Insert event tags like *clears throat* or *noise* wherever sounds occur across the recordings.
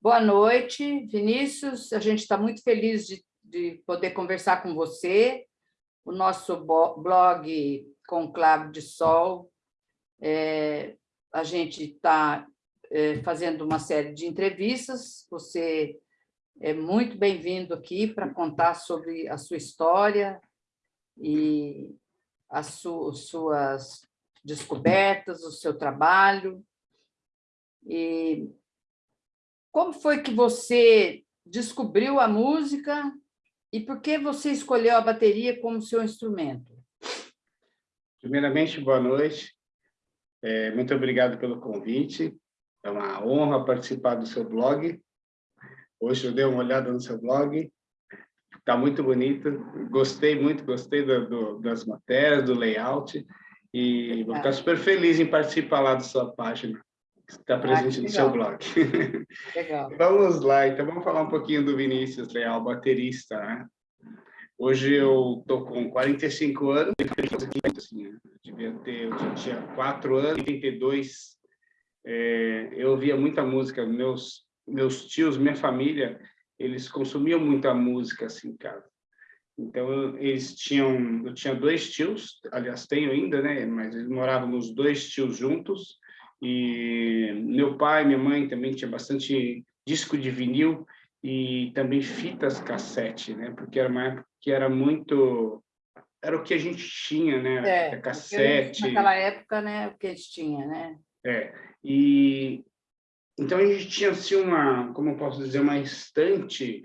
Boa noite, Vinícius. A gente está muito feliz de, de, poder conversar com você. O nosso blog Conclave de Sol, é, a gente está é, fazendo uma série de entrevistas. Você é muito bem-vindo aqui para contar sobre a sua história e as su suas descobertas, o seu trabalho. E como foi que você descobriu a música e por que você escolheu a bateria como seu instrumento? Primeiramente, boa noite. É, muito obrigado pelo convite. É uma honra participar do seu blog. Hoje eu dei uma olhada no seu blog. Está muito bonito. Gostei muito, gostei do, do, das matérias, do layout. E vou ficar super feliz em participar lá da sua página está ah, presente ah, no seu blog. *laughs* Legal. vamos lá, então vamos falar um pouquinho do Vinícius Leal, baterista, né? Hoje eu tô com 45 anos, assim, eu devia ter, eu tinha 4 anos, 32, é, eu ouvia muita música, meus, meus tios, minha família, eles consumiam muita música assim em casa. Então, eles tinham, eu tinha dois tios, aliás, tenho ainda, né? Mas eles moravam os dois tios juntos, e meu pai, minha mãe também tinha bastante disco de vinil e também fitas cassete, né? Porque era uma época que era muito era o que a gente tinha, né? É, cassete. Naquela época, né? O que a gente tinha, né? É. E então a gente tinha assim uma, como eu posso dizer, uma estante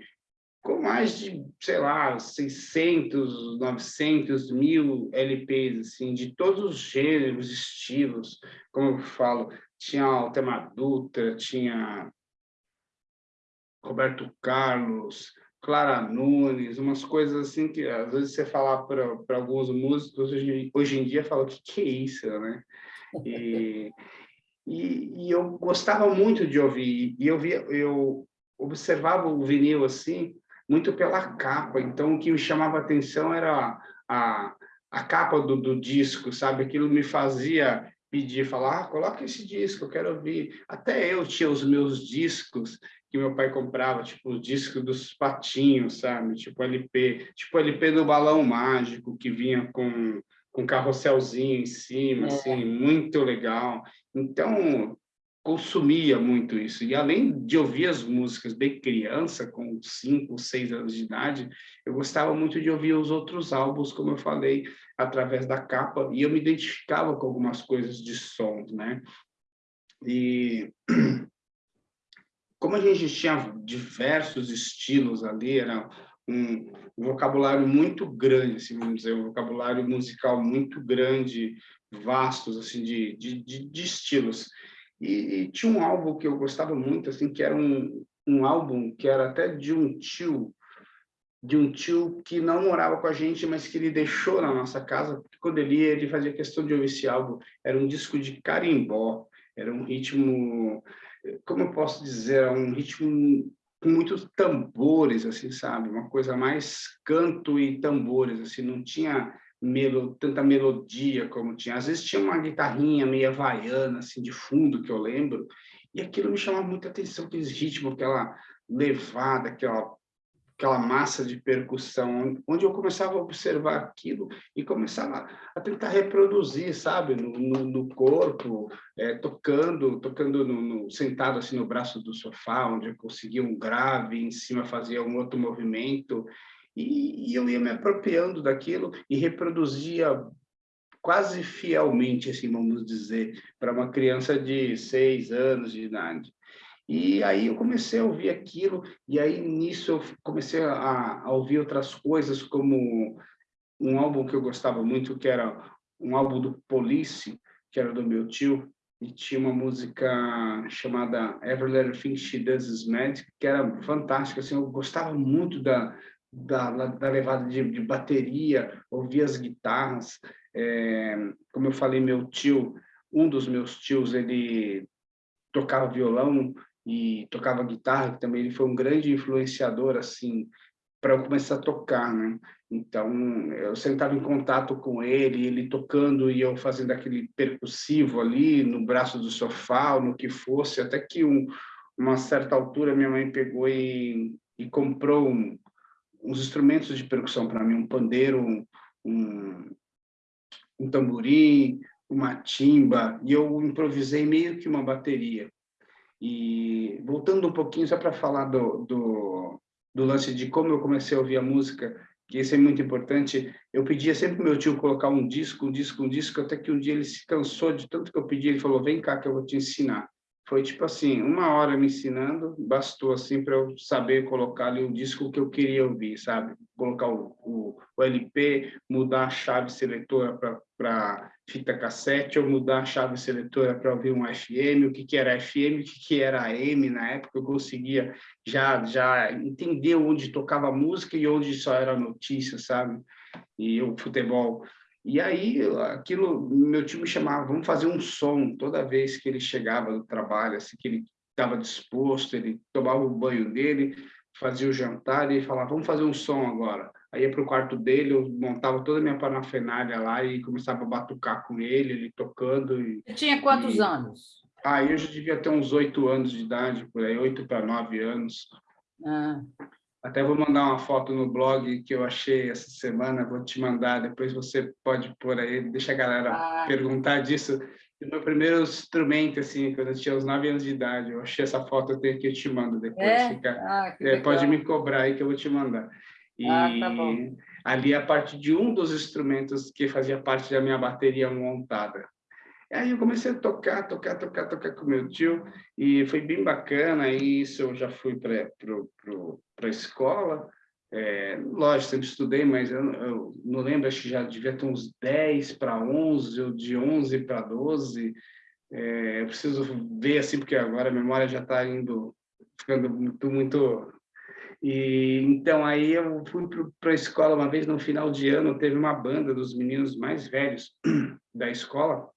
com mais de, sei lá, 600, 900 mil LPs, assim, de todos os gêneros, estilos, como eu falo, tinha Altemar Dutra, tinha Roberto Carlos, Clara Nunes, umas coisas assim que às vezes você falar para alguns músicos hoje, hoje em dia fala o que, que é isso, né? E, *laughs* e, e, eu gostava muito de ouvir e eu via, eu observava o vinil assim muito pela capa. Então, o que me chamava atenção era a, a capa do, do disco, sabe? Aquilo me fazia pedir, falar, ah, coloca esse disco, eu quero ouvir. Até eu tinha os meus discos que meu pai comprava, tipo o disco dos patinhos, sabe? Tipo LP, tipo LP do Balão Mágico, que vinha com com carrosselzinho em cima, é. assim, muito legal. Então, consumia muito isso. E além de ouvir as músicas bem criança, com cinco, seis anos de idade, eu gostava muito de ouvir os outros álbuns, como eu falei, através da capa, e eu me identificava com algumas coisas de som, né? E *clears throat* como a gente tinha diversos estilos ali, era um vocabulário muito grande, assim, vamos dizer, um vocabulário musical muito grande, vastos, assim, de, de, de, de estilos. E, e, tinha um álbum que eu gostava muito, assim, que era um, um álbum que era até de um tio, de um tio que não morava com a gente, mas que ele deixou na nossa casa, porque quando ele ia, ele fazia questão de ouvir esse álbum. Era um disco de carimbó, era um ritmo, como eu posso dizer, um ritmo com muitos tambores, assim, sabe? Uma coisa mais canto e tambores, assim, não tinha melo, tanta melodia como tinha. Às vezes tinha uma guitarrinha meio havaiana, assim, de fundo, que eu lembro, e aquilo me chamava muita atenção, aquele ritmo, aquela levada, aquela, aquela massa de percussão, onde eu começava a observar aquilo e começava a tentar reproduzir, sabe, no, no, no corpo, é, tocando, tocando no, no, sentado assim no braço do sofá, onde eu conseguia um grave, em cima fazia um outro movimento, e, e eu ia me apropriando daquilo e reproduzia quase fielmente, assim, vamos dizer, para uma criança de seis anos de idade. E aí eu comecei a ouvir aquilo, e aí nisso eu comecei a, a, ouvir outras coisas, como um álbum que eu gostava muito, que era um álbum do Police, que era do meu tio, e tinha uma música chamada Every Little Thing She Does Is Mad, que era fantástica, assim, eu gostava muito da, da, da levada de, de, bateria, ouvir as guitarras. É, como eu falei, meu tio, um dos meus tios, ele tocava violão e tocava guitarra, que também ele foi um grande influenciador, assim, para eu começar a tocar, né? Então, eu sentava em contato com ele, ele tocando e eu fazendo aquele percussivo ali no braço do sofá, ou no que fosse, até que um, uma certa altura, minha mãe pegou e, e comprou um, uns instrumentos de percussão para mim, um pandeiro, um, um, um tamborim, uma timba, e eu improvisei meio que uma bateria. E voltando um pouquinho, só para falar do, do, do, lance de como eu comecei a ouvir a música, que isso é muito importante, eu pedia sempre pro meu tio colocar um disco, um disco, um disco, até que um dia ele se cansou de tanto que eu pedi, ele falou, vem cá que eu vou te ensinar. Foi tipo assim, uma hora me ensinando, bastou assim para eu saber colocar ali o disco que eu queria ouvir, sabe? Colocar o, o, o LP, mudar a chave seletora para fita cassete, ou mudar a chave seletora para ouvir um FM, o que, que era FM, o que, que era AM na época, eu conseguia já, já entender onde tocava música e onde só era notícia, sabe? E o futebol e aí, aquilo, meu tio me chamava, vamos fazer um som toda vez que ele chegava do trabalho, assim, que ele estava disposto, ele tomava o banho dele, fazia o jantar e falava, vamos fazer um som agora. Aí ia para o quarto dele, eu montava toda a minha parafernália lá e começava a batucar com ele, ele tocando. E, Você tinha quantos e... anos? Ah, eu já devia ter uns oito anos de idade, por aí, oito para nove anos. Ah. Até vou mandar uma foto no blog que eu achei essa semana, vou te mandar, depois você pode pôr aí, deixa a galera ah. perguntar disso. O meu primeiro instrumento, assim, quando eu tinha uns nove anos de idade, eu achei essa foto, eu tenho que eu te mando depois. É? Fica, ah, é, pode me cobrar aí que eu vou te mandar. E ah, tá bom. ali a parte de um dos instrumentos que fazia parte da minha bateria montada. Aí eu comecei a tocar, tocar, tocar, tocar com meu tio, e foi bem bacana, e isso. Eu já fui para a escola, é, lógico, sempre estudei, mas eu, eu, não lembro, acho que já devia ter uns 10 para 11, ou de 11 para 12, é, eu preciso ver assim, porque agora a memória já está indo, ficando muito, muito... E, então, aí eu fui para a escola uma vez, no final de ano, teve uma banda dos meninos mais velhos *clears throat* da escola,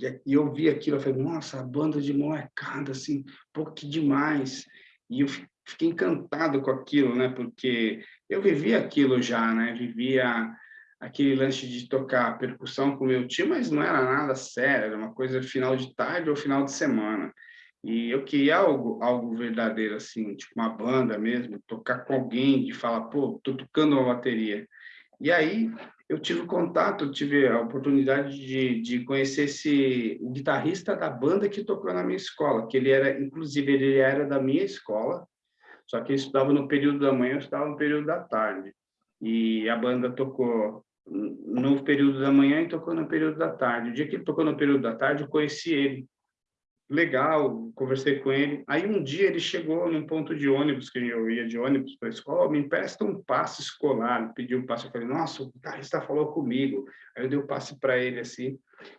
e eu vi aquilo, eu falei, nossa, a banda de molecada, assim, pouco que demais. E eu fiquei encantado com aquilo, né? Porque eu vivia aquilo já, né? Vivia aquele lance de tocar percussão com meu tio, mas não era nada sério, era uma coisa final de tarde ou final de semana. E eu queria algo, algo verdadeiro, assim, tipo uma banda mesmo, tocar com alguém, de falar, pô, tô tocando uma bateria. E aí eu tive contato, tive a oportunidade de, de conhecer esse o guitarrista da banda que tocou na minha escola, que ele era, inclusive, ele era da minha escola, só que ele estudava no período da manhã, eu estava no período da tarde. E a banda tocou no período da manhã e tocou no período da tarde. O dia que ele tocou no período da tarde, eu conheci ele legal, conversei com ele. Aí um dia ele chegou num ponto de ônibus, que eu ia de ônibus para a escola, me empresta um passe escolar, pediu um passe, eu falei, nossa, o guitarrista falou comigo. Aí eu dei o um passe para ele assim,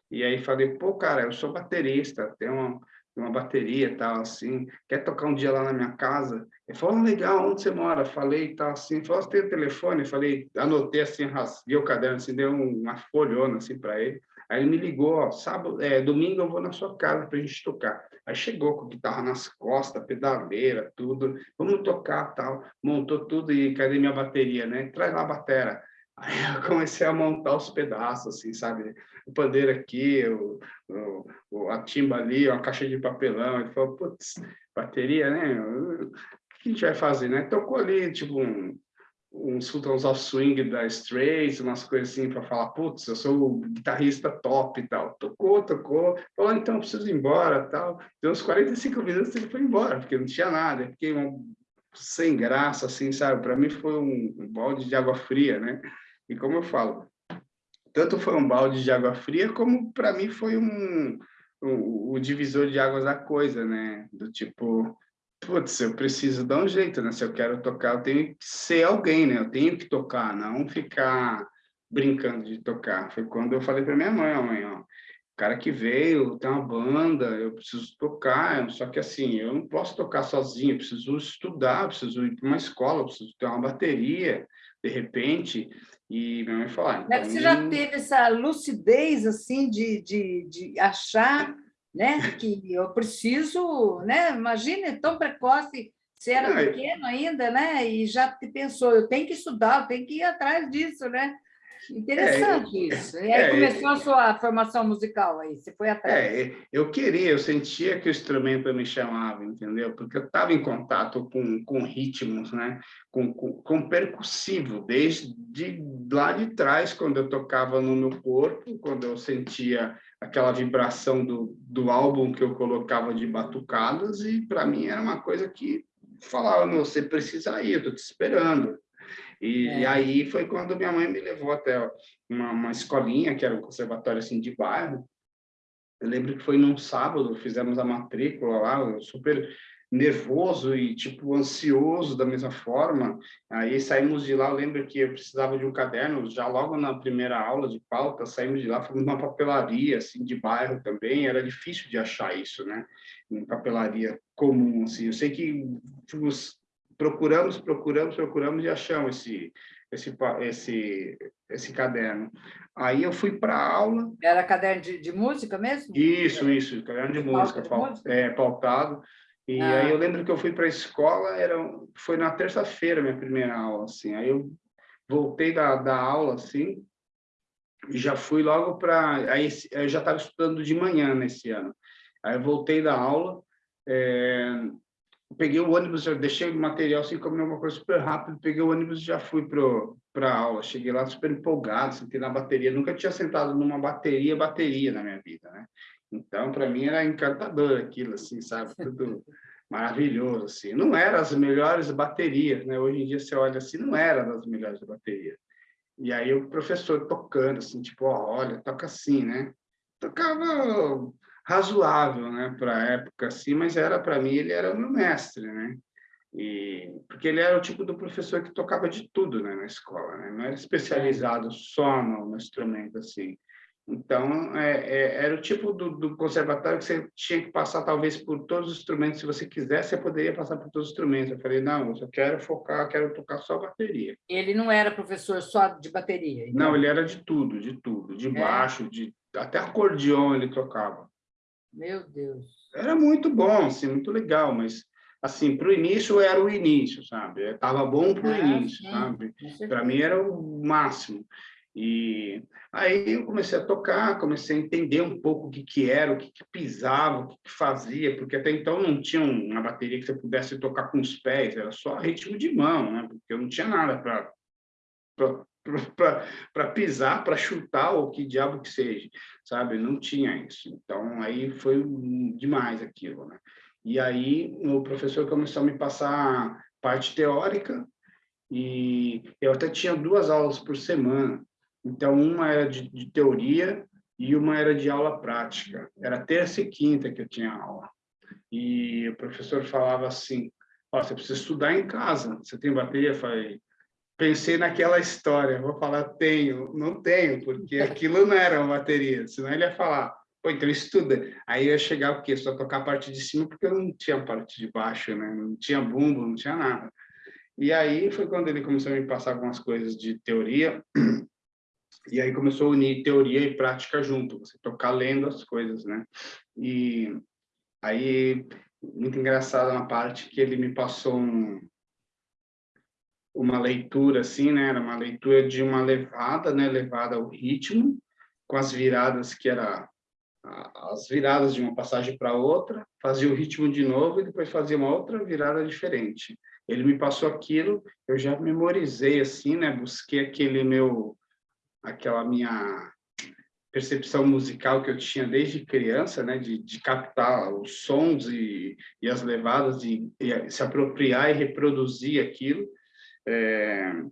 e aí falei, pô, cara, eu sou baterista, tenho uma, uma bateria e tal, assim, quer tocar um dia lá na minha casa? Ele falou, ah, legal, onde você mora? Falei e tal, assim, falou, você tem o telefone? Falei, anotei assim, rasguei o caderno, assim, dei uma folhona, assim, para ele. Aí ele me ligou, ó, sábado, é, domingo eu vou na sua casa para a gente tocar. Aí chegou com guitarra nas costas, pedaleira, tudo. Vamos tocar, tal. Montou tudo e cadê minha bateria, né? Traz lá a batera. Aí eu *laughs* comecei a montar os pedaços, assim, sabe? O pandeiro aqui, o, o, a timba ali, uma caixa de papelão. Ele falou, putz, bateria, né? O que a gente vai fazer, né? Tocou ali, tipo, um, uns Sultans of Swing da Strays, umas coisas assim, para falar, putz, eu sou o guitarrista top e tal. Tocou, tocou, falou, ah, então, preciso ir embora tal. Deu uns 45 minutos ele foi embora, porque não tinha nada. Fiquei um, sem graça, assim, sabe? Para mim foi um, um balde de água fria, né? E como eu falo, tanto foi um balde de água fria, como para mim foi um, um, o divisor de águas da coisa, né? Do tipo, putz, eu preciso dar um jeito, né? Se eu quero tocar, eu tenho que ser alguém, né? Eu tenho que tocar, não ficar brincando de tocar. Foi quando eu falei para minha mãe, mãe, ó, o cara que veio, tem uma banda, eu preciso tocar, só que assim, eu não posso tocar sozinho, eu preciso estudar, eu preciso ir para uma escola, eu preciso ter uma bateria, de repente, e minha mãe falou... Ah, então... Você já teve essa lucidez, assim, de, de, de achar né? que eu preciso, né? imagine, tão precoce, você era pequeno ainda, né? e já te pensou, eu tenho que estudar, eu tenho que ir atrás disso, né? Interessante é, isso. E aí é, começou a sua formação musical aí, você foi atrás. É, eu queria, eu sentia que o instrumento me chamava, entendeu? Porque eu estava em contato com, com ritmos, né? Com, com, com, percussivo, desde lá de trás, quando eu tocava no meu corpo, quando eu sentia aquela vibração do, do álbum que eu colocava de batucadas, e para mim era uma coisa que falava, você precisa ir, eu estou te esperando. E, é. e, aí foi quando minha mãe me levou até uma, uma escolinha, que era um conservatório assim, de bairro. Eu lembro que foi num sábado, fizemos a matrícula lá, super nervoso e tipo ansioso da mesma forma. Aí saímos de lá, eu lembro que eu precisava de um caderno, já logo na primeira aula de pauta, saímos de lá, fomos numa papelaria assim de bairro também, era difícil de achar isso, né? Em papelaria comum assim. Eu sei que tipo, procuramos, procuramos, procuramos e achamos esse, esse, esse, esse caderno. Aí eu fui para aula. Era caderno de, de, música mesmo? Isso, isso, caderno de, de música, de música? É, pautado. E ah. aí eu lembro que eu fui para a escola, era, foi na terça-feira minha primeira aula, assim. Aí eu voltei da, da aula, assim, e já fui logo para... Aí eu já estava estudando de manhã nesse ano. Aí eu voltei da aula, é, peguei o ônibus, já deixei o material assim, comi uma coisa super rápido, peguei o ônibus e já fui para a aula. Cheguei lá super empolgado, sentei na bateria. Nunca tinha sentado numa bateria, bateria na minha vida, né? Então, para mim, era encantador aquilo, assim, sabe? *laughs* Tudo maravilhoso, assim. Não era as melhores baterias, né? Hoje em dia, você olha assim, não era das melhores baterias. E aí o professor tocando, assim, tipo, ó, olha, toca assim, né? Tocava razoável, né, para a época assim, mas era para mim ele era o meu mestre, né? E porque ele era o tipo do professor que tocava de tudo, né, na escola, né? Não era especializado só no, no instrumento assim. Então, é, é, era o tipo do, do, conservatório que você tinha que passar, talvez, por todos os instrumentos. Se você quisesse, você poderia passar por todos os instrumentos. Eu falei, não, eu só quero focar, quero tocar só bateria. Ele não era professor só de bateria? Então... Não, ele era de tudo, de tudo. De é. baixo, de até acordeon ele tocava. Meu Deus. Era muito bom, assim, muito legal, mas assim, para o início era o início, sabe? Estava bom para o ah, início, sim. sabe? Para mim era o máximo. E aí eu comecei a tocar, comecei a entender um pouco o que, que era, o que, que pisava, o que, que fazia, porque até então não tinha uma bateria que você pudesse tocar com os pés, era só ritmo de mão, né? Porque eu não tinha nada para *laughs* para pisar, para chutar, ou que diabo que seja, sabe? Não tinha isso. Então, aí foi demais aquilo, né? E aí, o professor começou a me passar parte teórica, e eu até tinha duas aulas por semana. Então, uma era de, de teoria e uma era de aula prática. Era terça e quinta que eu tinha aula. E o professor falava assim, oh, você precisa estudar em casa. Você tem bateria? Eu falei, pensei naquela história, vou falar tenho, não tenho, porque *laughs* aquilo não era uma bateria, senão ele ia falar, pô, então estuda. Aí eu ia chegar o quê? Só tocar a parte de cima, porque eu não tinha a parte de baixo, né? Não tinha bumbo, não tinha nada. E aí foi quando ele começou a me passar algumas coisas de teoria, *clears throat* e aí começou a unir teoria e prática junto, você tocar lendo as coisas, né? E aí, muito engraçado na parte que ele me passou um, uma leitura assim, né? Era uma leitura de uma levada, né? Levada ao ritmo, com as viradas que era as viradas de uma passagem para outra, fazia o ritmo de novo e depois fazia uma outra virada diferente. Ele me passou aquilo, eu já memorizei assim, né? Busquei aquele meu aquela minha percepção musical que eu tinha desde criança, né, de, de captar os sons e, e as levadas, e, e se apropriar e reproduzir aquilo. É...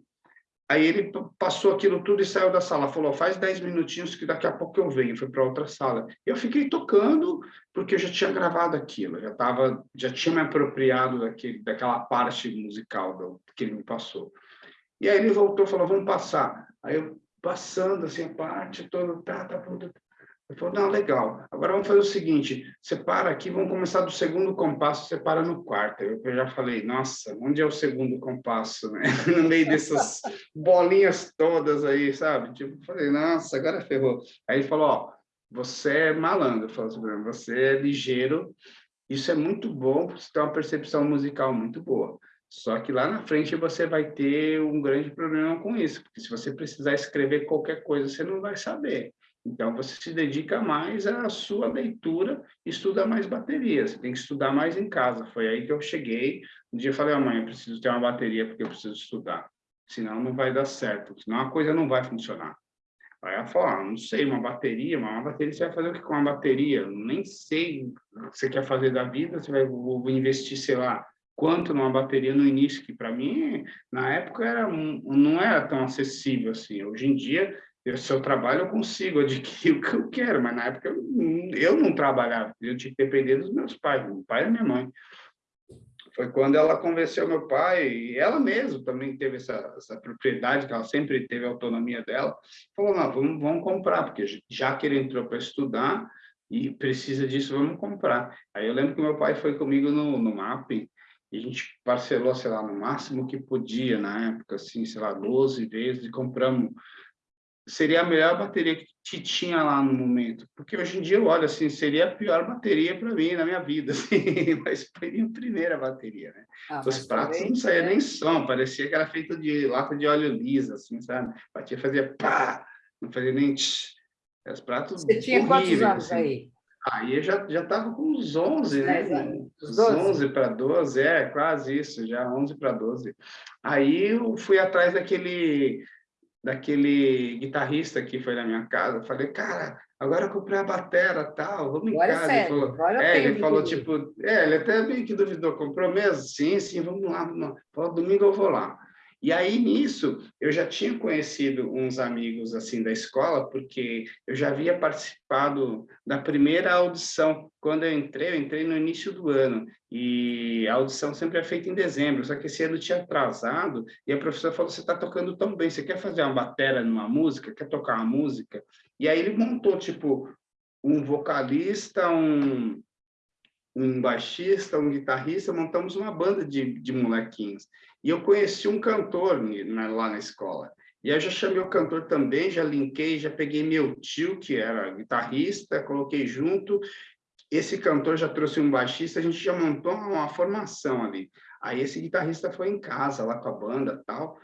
Aí ele passou aquilo tudo e saiu da sala, falou, faz 10 minutinhos que daqui a pouco eu venho, foi para outra sala. Eu fiquei tocando, porque eu já tinha gravado aquilo, já, tava, já tinha me apropriado daquele, daquela parte musical do, que ele me passou. E aí ele voltou falou, vamos passar. Aí eu, passando assim a parte toda, tá, tá, tá, ele falou, não, legal. Agora vamos fazer o seguinte, você para aqui, vamos começar do segundo compasso, você para no quarto. Eu já falei, nossa, onde é o segundo compasso, né? *laughs* No meio dessas bolinhas todas aí, sabe? Tipo, falei, nossa, agora ferrou. Aí ele falou, ó, você é malandro, falou assim, você é ligeiro, isso é muito bom, você tem uma percepção musical muito boa. Só que lá na frente você vai ter um grande problema com isso, porque se você precisar escrever qualquer coisa, você não vai saber. Então, você se dedica mais à sua leitura, estuda mais bateria. Você tem que estudar mais em casa. Foi aí que eu cheguei. Um dia eu falei, mãe, eu preciso ter uma bateria porque eu preciso estudar. Senão não vai dar certo. Senão a coisa não vai funcionar. Aí ela falou, ah, não sei, uma bateria, mas uma bateria, você vai fazer o que com uma bateria? Nem sei o que você quer fazer da vida, você vai vou investir, sei lá, quanto numa bateria no início, que para mim, na época, era, não era tão acessível assim. Hoje em dia, eu, se eu trabalho, eu consigo adquirir *laughs* o que eu quero, mas na época eu, eu não trabalhava, eu tinha que depender dos meus pais, meu pai e minha mãe. Foi quando ela convenceu meu pai, e ela mesma também teve essa, essa propriedade, que ela sempre teve a autonomia dela, falou, não, vamos, vamos comprar, porque já que ele entrou para estudar e precisa disso, vamos comprar. Aí eu lembro que meu pai foi comigo no, no mapping, e a gente parcelou, sei lá, no máximo que podia na época, assim, sei lá, 12 vezes, e compramos seria a melhor bateria que tinha lá no momento. Porque hoje em dia eu olho assim, seria a pior bateria para mim na minha vida, *laughs* assim, mas foi a minha primeira bateria, né? Ah, Os pratos também, não saíam é. nem som, parecia que era feito de lata de óleo lisa, assim, sabe? Batia, fazia pá, não fazia nem tch. Os pratos Você tinha quantos anos assim. aí? Aí eu já já estava com uns 11, né? Uns 11 para 12, é, quase isso, já 11 para 12. Aí eu fui atrás daquele daquele guitarrista que foi na minha casa, falei, cara, agora eu comprei a batera, tal, vamos agora em é casa. É, ele falou, é, ele falou tipo, é, ele até bem que duvidou, comprou mesmo? Sim, sim, vamos lá, vamos lá. Falou, domingo eu vou lá. E aí, nisso, eu já tinha conhecido uns amigos, assim, da escola, porque eu já havia participado da primeira audição. Quando eu entrei, eu entrei no início do ano, e a audição sempre é feita em dezembro, só que esse ano tinha atrasado, e a professora falou, você está tocando tão bem, você quer fazer uma bateria numa música? Quer tocar uma música? E aí ele montou, tipo, um vocalista, um, um baixista, um guitarrista, montamos uma banda de, de molequinhos. E eu conheci um cantor na, lá na escola. E aí eu já chamei o cantor também, já linkei, já peguei meu tio, que era guitarrista, coloquei junto. Esse cantor já trouxe um baixista, a gente já montou uma formação ali. Aí esse guitarrista foi em casa, lá com a banda tal,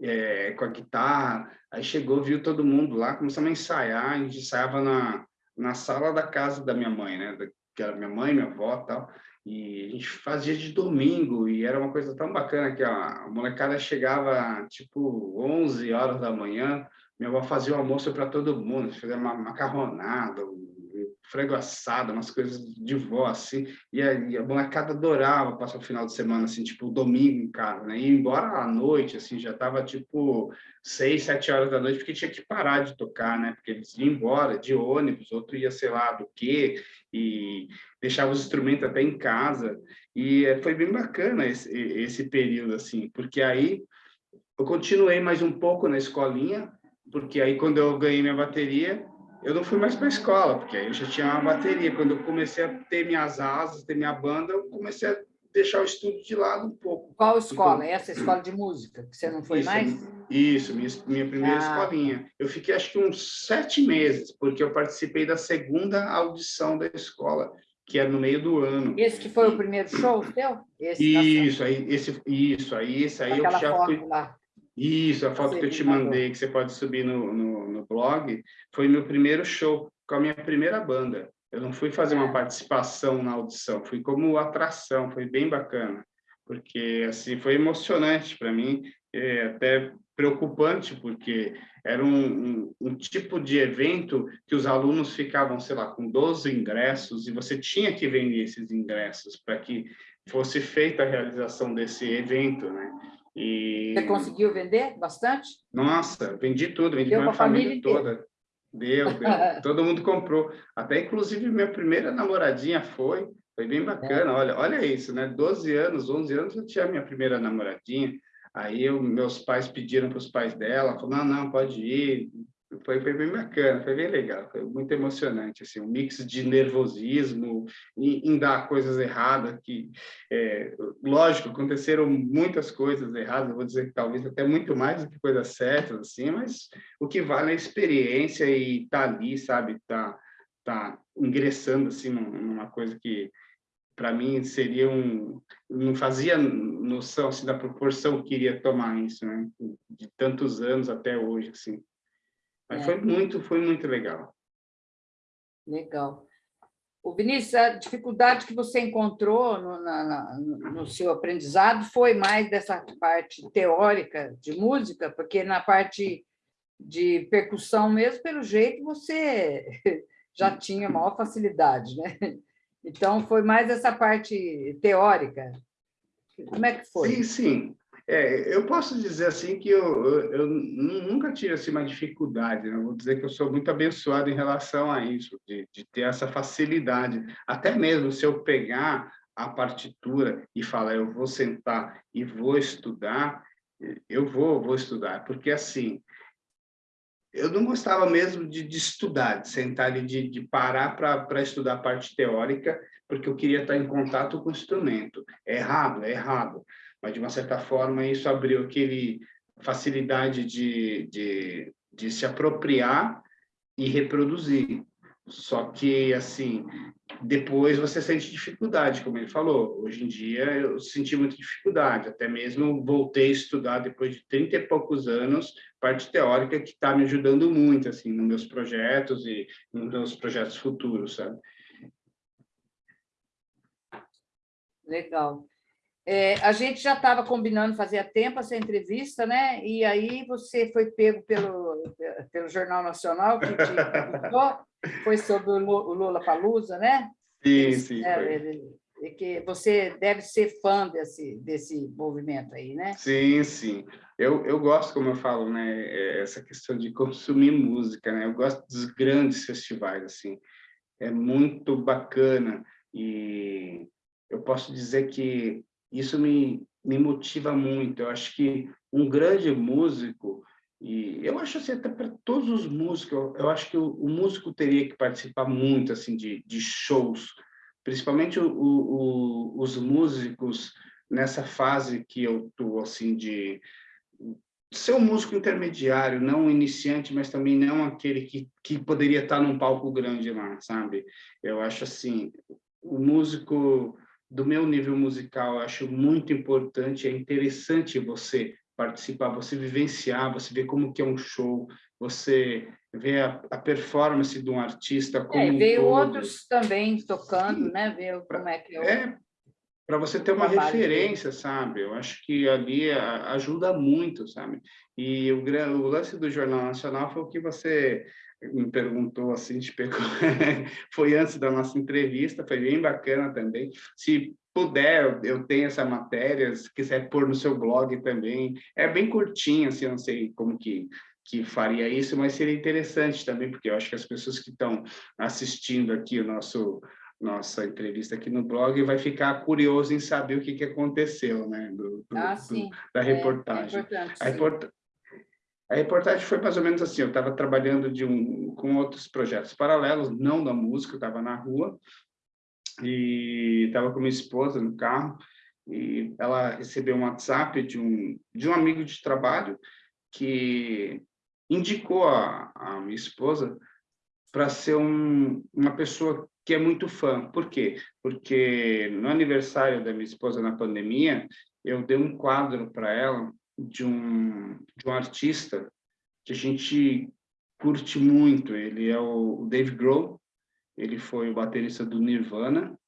é, com a guitarra. Aí chegou, viu todo mundo lá, começamos a ensaiar, a gente ensaiava na, na sala da casa da minha mãe, né? Que era minha mãe, minha avó tal. E a gente fazia de domingo, e era uma coisa tão bacana que a molecada chegava, tipo, 11 horas da manhã, minha avó fazia o almoço para todo mundo, fazia uma macarronada, frango assado, umas coisas de vó, assim, e a, e a molecada adorava passar o final de semana, assim, tipo, domingo em casa, né, e embora à noite, assim, já tava, tipo, seis, sete horas da noite, porque tinha que parar de tocar, né, porque eles iam embora de ônibus, outro ia, sei lá, do quê, e deixava os instrumentos até em casa, e foi bem bacana esse, esse período, assim, porque aí eu continuei mais um pouco na escolinha, porque aí quando eu ganhei minha bateria, eu não fui mais para a escola, porque aí eu já tinha uma bateria. Quando eu comecei a ter minhas asas, ter minha banda, eu comecei a deixar o estudo de lado um pouco. Qual escola? Então, Essa escola de música, que você não foi isso, mais? Isso, minha, minha primeira ah. escolinha. Eu fiquei acho que uns sete meses, porque eu participei da segunda audição da escola, que era no meio do ano. Esse que foi e... o primeiro show teu? Esse isso, aí, esse, isso, aí, esse aí eu já fui... Lá. Isso, a foto que eu te mandei, que você pode subir no, no, no, blog, foi meu primeiro show com a minha primeira banda. Eu não fui fazer uma é. participação na audição, fui como atração, foi bem bacana, porque assim foi emocionante para mim, é, até preocupante, porque era um, um, um, tipo de evento que os alunos ficavam, sei lá, com 12 ingressos e você tinha que vender esses ingressos para que fosse feita a realização desse evento, né? E... Você conseguiu vender bastante? Nossa, vendi tudo, vendi minha família, família toda. Deu, deu. *laughs* todo mundo comprou. Até, inclusive, minha primeira namoradinha foi, foi bem bacana. É. Olha, olha isso, né? 12 anos, 11 anos, eu tinha minha primeira namoradinha. Aí eu, meus pais pediram para os pais dela, falaram, não, não, pode ir, foi, foi bem bacana, foi bem legal, foi muito emocionante, assim, um mix de nervosismo em, em dar coisas erradas, que, é, lógico, aconteceram muitas coisas erradas, vou dizer que talvez até muito mais do que coisas certas, assim, mas o que vale é a experiência e tá ali, sabe, tá, tá ingressando, assim, numa coisa que para mim seria um não fazia noção assim, da proporção que iria tomar isso né de tantos anos até hoje assim mas é. foi muito foi muito legal legal o Vinícius a dificuldade que você encontrou no, na, no seu aprendizado foi mais dessa parte teórica de música porque na parte de percussão mesmo pelo jeito você *laughs* já tinha maior facilidade né então, foi mais essa parte teórica. Como é que foi? Sim, sim. É, eu posso dizer assim que eu, eu, eu nunca tive assim, uma dificuldade, né? vou dizer que eu sou muito abençoado em relação a isso, de, de ter essa facilidade. Até mesmo se eu pegar a partitura e falar, eu vou sentar e vou estudar, eu vou, vou estudar, porque assim, eu não gostava mesmo de, de estudar, de sentar e de, de parar para estudar a parte teórica, porque eu queria estar em contato com o instrumento. É errado, é errado. Mas, de uma certa forma, isso abriu aquele facilidade de, de, de se apropriar e reproduzir. Só que, assim, depois você sente dificuldade, como ele falou. Hoje em dia eu senti muita dificuldade, até mesmo voltei a estudar depois de 30 e poucos anos, parte teórica que está me ajudando muito, assim, nos meus projetos e nos meus projetos futuros, sabe? Legal. É, a gente já estava combinando fazia tempo essa entrevista, né? E aí você foi pego pelo, pelo Jornal Nacional, que te foi sobre o Lula Palusa, né? Sim, sim. É, que você deve ser fã desse, desse movimento aí, né? Sim, sim. Eu, eu gosto, como eu falo, né? É, essa questão de consumir música, né? Eu gosto dos grandes festivais, assim. É muito bacana e eu posso dizer que isso me, me motiva muito. Eu acho que um grande músico, e eu acho assim, até para todos os músicos, eu, eu acho que o, o, músico teria que participar muito assim de, de shows, principalmente o, o, os músicos nessa fase que eu estou, assim, de ser um músico intermediário, não um iniciante, mas também não aquele que, que poderia estar num palco grande lá, sabe? Eu acho assim, o músico do meu nível musical, acho muito importante, é interessante você participar, você vivenciar, você ver como que é um show, você ver a, a performance de um artista como é, ver um outros também tocando, Sim. né? Ver como é que é. é para você ter uma referência, dele. sabe? Eu acho que ali ajuda muito, sabe? E o, o lance do Jornal Nacional foi o que você me perguntou assim, te pegou, *laughs* foi antes da nossa entrevista, foi bem bacana também. Se puder, eu tenho essa matéria, se quiser pôr no seu blog também, é bem curtinho, assim, eu não sei como que que faria isso, mas seria interessante também, porque eu acho que as pessoas que estão assistindo aqui o nosso nossa entrevista aqui no blog vai ficar curioso em saber o que, que aconteceu, né, do, do, ah, do da reportagem. É, é a, report a reportagem foi mais ou menos assim, eu estava trabalhando de um, com outros projetos paralelos, não da música, eu estava na rua, e estava com minha esposa no carro, e ela recebeu um WhatsApp de um, de um amigo de trabalho que indicou a, a minha esposa para ser um, uma pessoa que é muito fã. Por quê? Porque no aniversário da minha esposa na pandemia, eu dei um quadro para ela de um, de um artista que a gente curte muito. Ele é o Dave Grohl, ele foi o baterista do Nirvana,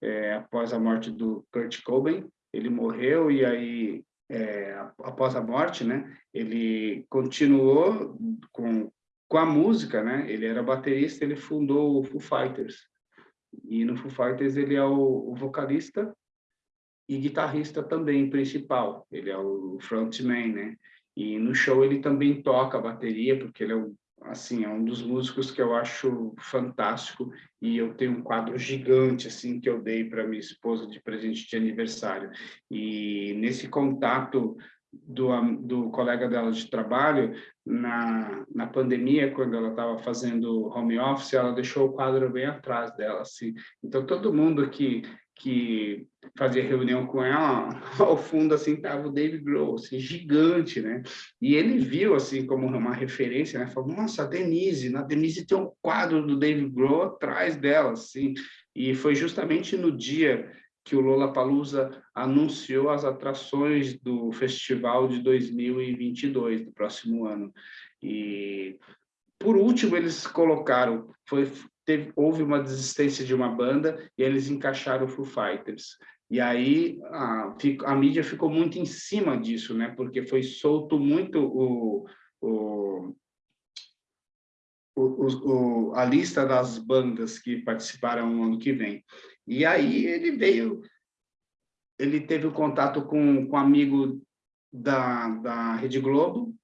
é, após a morte do Kurt Cobain. Ele morreu e aí, é, após a morte, né, ele continuou com, com a música, né? Ele era baterista, ele fundou o Foo Fighters. E no Foo Fighters ele é o, o vocalista e guitarrista também principal, ele é o frontman, né? E no show ele também toca a bateria, porque ele é um, assim, é um dos músicos que eu acho fantástico e eu tenho um quadro gigante assim que eu dei para minha esposa de presente de aniversário. E nesse contato do, do colega dela de trabalho, na, na pandemia, quando ela estava fazendo home office, ela deixou o quadro bem atrás dela. Assim. Então, todo mundo que, que fazia reunião com ela, *laughs* ao fundo, assim, estava o Dave Grohl, assim, gigante, né? E ele viu, assim, como uma referência, né? Falou, nossa, a Denise, na Denise tem um quadro do Dave Grohl atrás dela, assim. E foi justamente no dia que o Lollapalooza anunciou as atrações do festival de 2022, do próximo ano. E, por último, eles colocaram, foi, teve, houve uma desistência de uma banda e eles encaixaram o Foo Fighters. E aí a, a mídia ficou muito em cima disso, né? Porque foi solto muito o, o, o, o, a lista das bandas que participaram no ano que vem. E aí ele veio, ele teve o contato com, com um amigo da, da Rede Globo,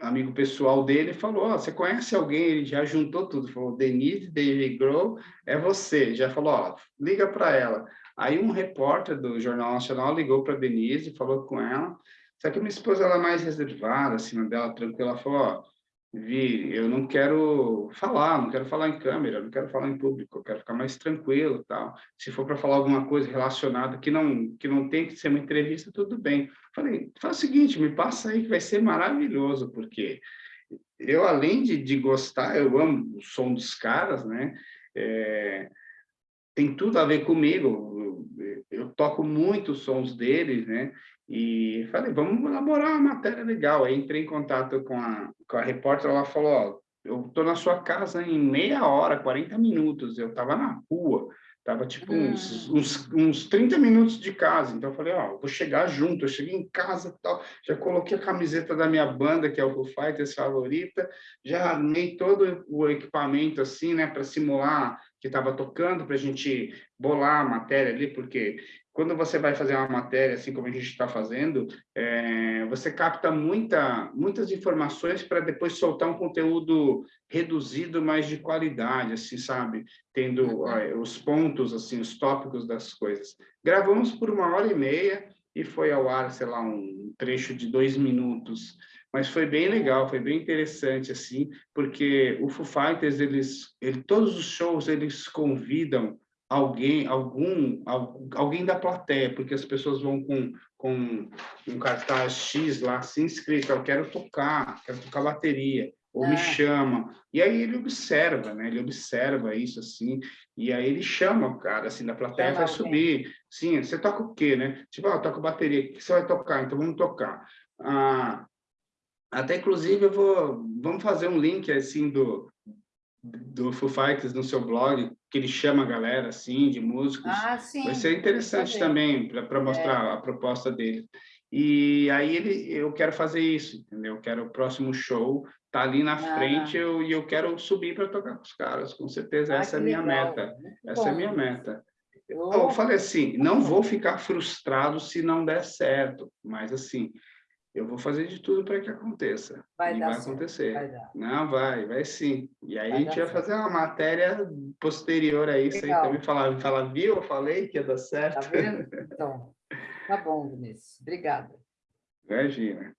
amigo pessoal dele, falou, oh, você conhece alguém? Ele já juntou tudo, falou, Denise David Grohl, é você. Já falou, oh, liga para ela. Aí um repórter do Jornal Nacional ligou para Denise, falou com ela, só que minha esposa ela é mais reservada, acima dela, tranquila, ela falou, oh, Vi, eu não quero falar, não quero falar em câmera, não quero falar em público, eu quero ficar mais tranquilo, tal. Se for para falar alguma coisa relacionada que não que não tem que ser uma entrevista, tudo bem. Falei, faz o seguinte, me passa aí que vai ser maravilhoso, porque eu além de, de gostar, eu amo o som dos caras, né? É, tem tudo a ver comigo. Eu, eu toco muito os sons deles, né? E falei, vamos elaborar uma matéria legal. Aí entrei em contato com a, com a repórter, ela falou, ó, eu estou na sua casa em meia hora, 40 minutos. Eu estava na rua, estava tipo uns, hum. uns, uns 30 minutos de casa. Então eu falei, ó, vou chegar junto. Eu cheguei em casa tal, já coloquei a camiseta da minha banda, que é o Foo Fighters favorita, já armei todo o equipamento assim, né, para simular que estava tocando, para a gente bolar a matéria ali, porque quando você vai fazer uma matéria, assim como a gente está fazendo, é, você capta muita, muitas informações para depois soltar um conteúdo reduzido, mas de qualidade, assim, sabe? Tendo ó, os pontos, assim, os tópicos das coisas. Gravamos por uma hora e meia e foi ao ar, sei lá, um trecho de dois minutos. Mas foi bem legal, foi bem interessante, assim, porque o Foo Fighters, eles, ele, todos os shows, eles convidam alguém, algum, alguém da plateia, porque as pessoas vão com, com um cartaz X lá, assim escrito, eu quero tocar, quero tocar bateria, ou me é. chama. E aí ele observa, né? Ele observa isso, assim, e aí ele chama o cara, assim, da plateia, chama vai alguém. subir. Sim, você toca o quê, né? Tipo, ah, eu toco bateria, o que você vai tocar? Então vamos tocar. Ah, até, inclusive, eu vou... Vamos fazer um link, assim, do, do Foo Fighters no seu blog, que ele chama a galera, assim, de músicos. Ah, sim. Vai ser interessante também, para mostrar é. a proposta dele. E aí ele, eu quero fazer isso, entendeu? Eu quero o próximo show, tá ali na ah. frente eu, e eu quero subir para tocar com os caras, com certeza. Ah, essa é a minha legal. meta. Muito Essa bom. é a minha meta. Eu... eu falei assim, não vou ficar frustrado se não der certo, mas assim, eu vou fazer de tudo para que aconteça. Vai e vai certo, acontecer. Vai Não, vai, vai sim. E aí vai a gente vai fazer uma matéria posterior a isso Legal. aí também, falar, falar, viu, eu falei que ia dar certo. Tá vendo? *laughs* Então, tá bom, Vinícius. Obrigada. Imagina.